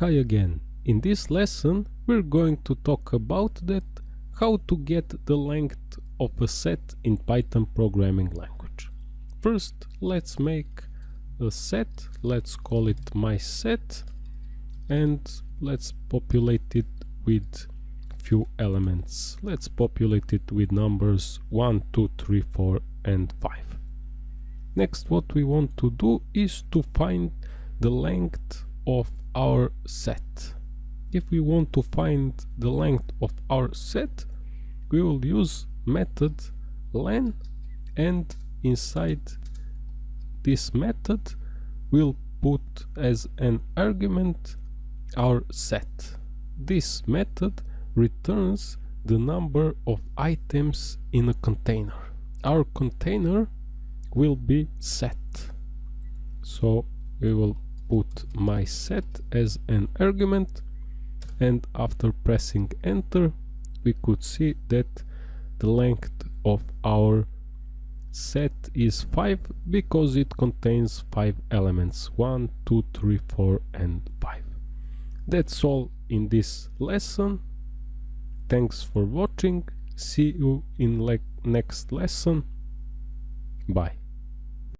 Hi again. In this lesson we're going to talk about that how to get the length of a set in Python programming language. First let's make a set, let's call it my set and let's populate it with few elements. Let's populate it with numbers 1, 2, 3, 4 and 5. Next what we want to do is to find the length of our set. If we want to find the length of our set, we will use method len and inside this method we'll put as an argument our set. This method returns the number of items in a container. Our container will be set. So we will put my set as an argument and after pressing enter we could see that the length of our set is 5 because it contains 5 elements 1, 2, 3, 4 and 5. That's all in this lesson. Thanks for watching. See you in le next lesson. Bye.